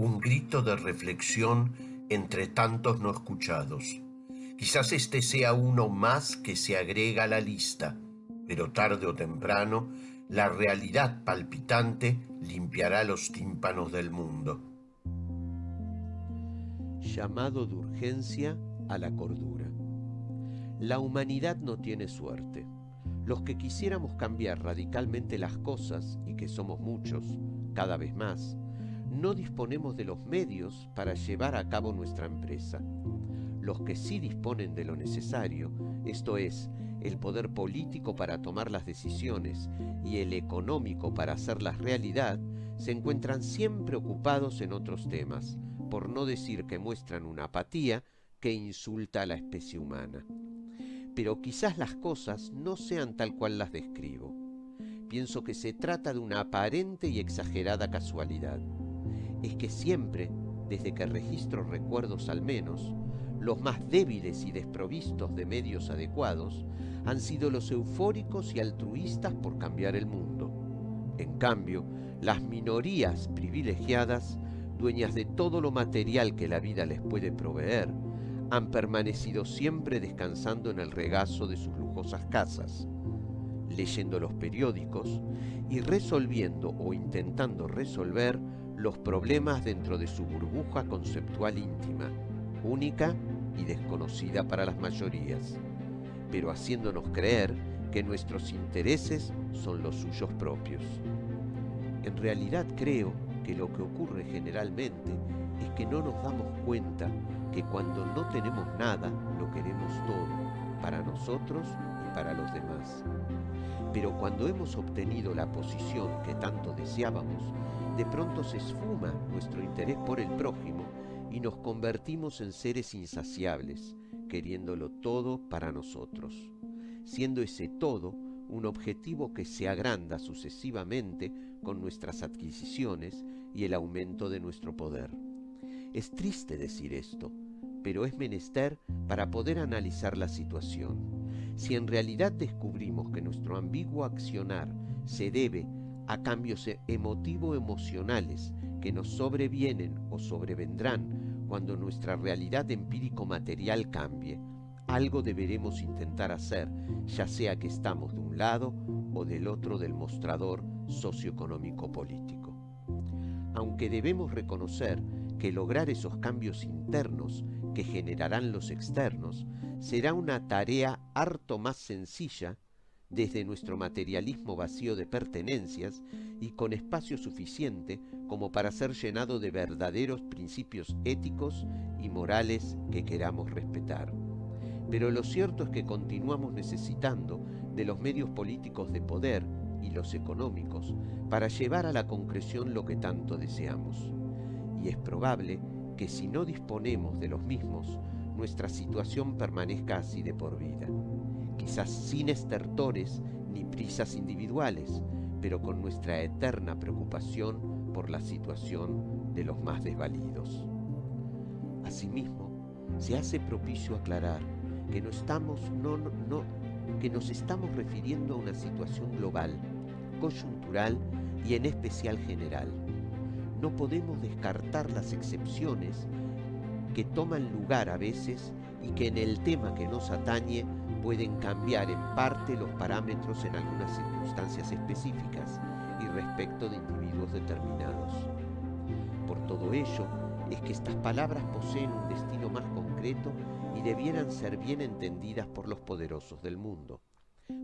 un grito de reflexión entre tantos no escuchados. Quizás este sea uno más que se agrega a la lista, pero tarde o temprano la realidad palpitante limpiará los tímpanos del mundo. Llamado de urgencia a la cordura. La humanidad no tiene suerte. Los que quisiéramos cambiar radicalmente las cosas, y que somos muchos, cada vez más, no disponemos de los medios para llevar a cabo nuestra empresa. Los que sí disponen de lo necesario, esto es, el poder político para tomar las decisiones y el económico para hacerlas realidad, se encuentran siempre ocupados en otros temas, por no decir que muestran una apatía que insulta a la especie humana. Pero quizás las cosas no sean tal cual las describo. Pienso que se trata de una aparente y exagerada casualidad es que siempre, desde que registro recuerdos al menos, los más débiles y desprovistos de medios adecuados han sido los eufóricos y altruistas por cambiar el mundo. En cambio, las minorías privilegiadas, dueñas de todo lo material que la vida les puede proveer, han permanecido siempre descansando en el regazo de sus lujosas casas, leyendo los periódicos y resolviendo o intentando resolver los problemas dentro de su burbuja conceptual íntima, única y desconocida para las mayorías, pero haciéndonos creer que nuestros intereses son los suyos propios. En realidad creo que lo que ocurre generalmente es que no nos damos cuenta que cuando no tenemos nada, lo queremos todo, para nosotros para los demás. Pero cuando hemos obtenido la posición que tanto deseábamos, de pronto se esfuma nuestro interés por el prójimo y nos convertimos en seres insaciables, queriéndolo todo para nosotros, siendo ese todo un objetivo que se agranda sucesivamente con nuestras adquisiciones y el aumento de nuestro poder. Es triste decir esto, pero es menester para poder analizar la situación. Si en realidad descubrimos que nuestro ambiguo accionar se debe a cambios e-, emotivo-emocionales que nos sobrevienen o sobrevendrán cuando nuestra realidad empírico-material cambie. Algo deberemos intentar hacer, ya sea que estamos de un lado o del otro del mostrador socioeconómico-político. Aunque debemos reconocer que lograr esos cambios internos que generarán los externos será una tarea harto más sencilla desde nuestro materialismo vacío de pertenencias y con espacio suficiente como para ser llenado de verdaderos principios éticos y morales que queramos respetar. Pero lo cierto es que continuamos necesitando de los medios políticos de poder y los económicos para llevar a la concreción lo que tanto deseamos. Y es probable que si no disponemos de los mismos, nuestra situación permanezca así de por vida quizás sin estertores ni prisas individuales, pero con nuestra eterna preocupación por la situación de los más desvalidos. Asimismo, se hace propicio aclarar que, no estamos, no, no, que nos estamos refiriendo a una situación global, coyuntural y en especial general. No podemos descartar las excepciones que toman lugar a veces y que en el tema que nos atañe pueden cambiar en parte los parámetros en algunas circunstancias específicas y respecto de individuos determinados. Por todo ello, es que estas palabras poseen un destino más concreto y debieran ser bien entendidas por los poderosos del mundo,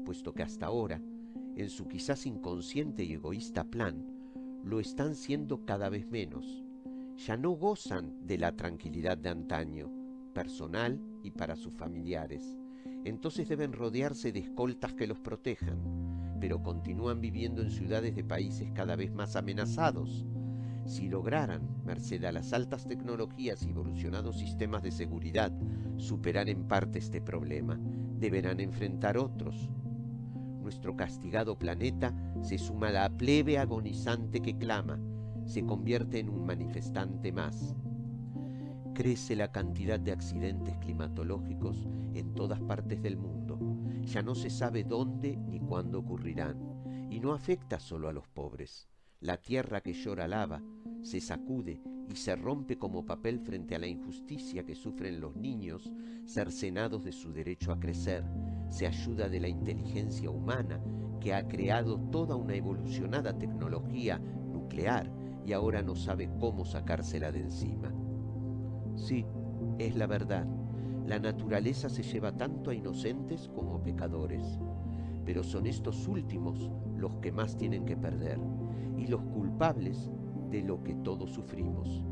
puesto que hasta ahora, en su quizás inconsciente y egoísta plan, lo están siendo cada vez menos. Ya no gozan de la tranquilidad de antaño, personal y para sus familiares, entonces deben rodearse de escoltas que los protejan, pero continúan viviendo en ciudades de países cada vez más amenazados. Si lograran, merced a las altas tecnologías y evolucionados sistemas de seguridad, superar en parte este problema, deberán enfrentar otros. Nuestro castigado planeta se suma la plebe agonizante que clama, se convierte en un manifestante más crece la cantidad de accidentes climatológicos en todas partes del mundo. Ya no se sabe dónde ni cuándo ocurrirán. Y no afecta solo a los pobres. La tierra que llora lava se sacude y se rompe como papel frente a la injusticia que sufren los niños cercenados de su derecho a crecer. Se ayuda de la inteligencia humana que ha creado toda una evolucionada tecnología nuclear y ahora no sabe cómo sacársela de encima. Sí, es la verdad. La naturaleza se lleva tanto a inocentes como a pecadores, pero son estos últimos los que más tienen que perder y los culpables de lo que todos sufrimos.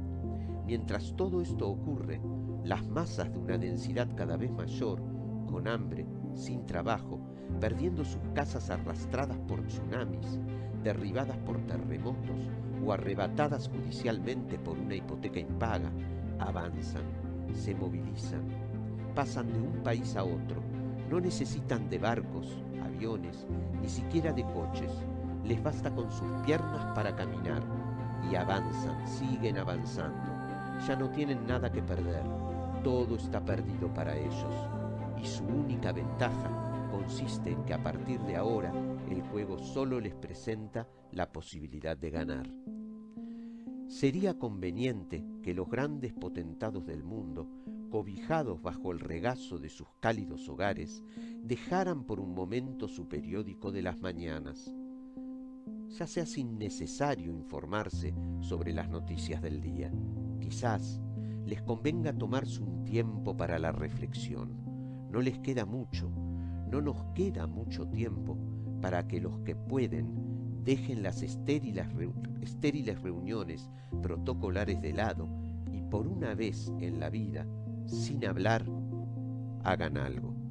Mientras todo esto ocurre, las masas de una densidad cada vez mayor, con hambre, sin trabajo, perdiendo sus casas arrastradas por tsunamis, derribadas por terremotos o arrebatadas judicialmente por una hipoteca impaga, avanzan, se movilizan, pasan de un país a otro, no necesitan de barcos, aviones, ni siquiera de coches, les basta con sus piernas para caminar y avanzan, siguen avanzando. Ya no tienen nada que perder, todo está perdido para ellos y su única ventaja consiste en que a partir de ahora el juego solo les presenta la posibilidad de ganar. Sería conveniente que los grandes potentados del mundo, cobijados bajo el regazo de sus cálidos hogares, dejaran por un momento su periódico de las mañanas ya sea sin necesario informarse sobre las noticias del día. Quizás les convenga tomarse un tiempo para la reflexión. No les queda mucho, no nos queda mucho tiempo para que los que pueden dejen las estériles, estériles reuniones protocolares de lado y por una vez en la vida, sin hablar, hagan algo.